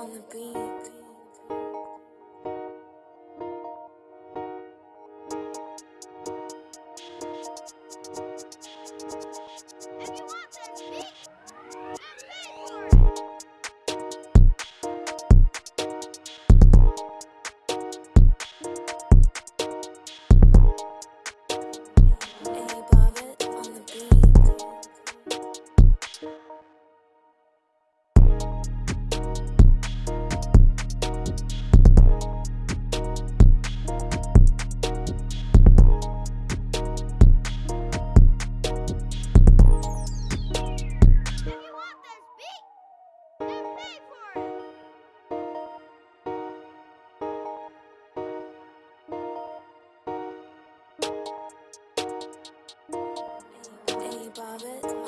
on the beat. Love it.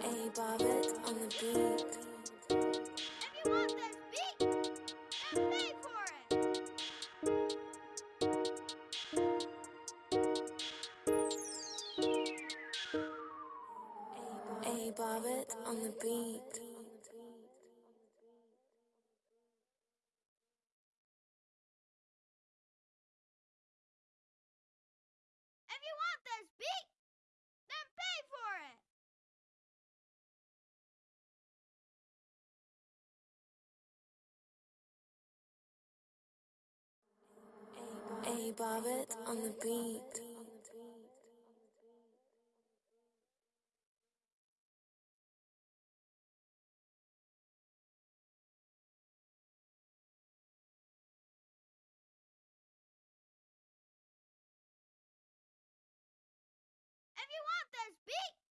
A bobbit on the beat. If you want this beat, pay for it. A on the beat. If you want this beat, Tony Bobbitt on the beat. If you want this beat,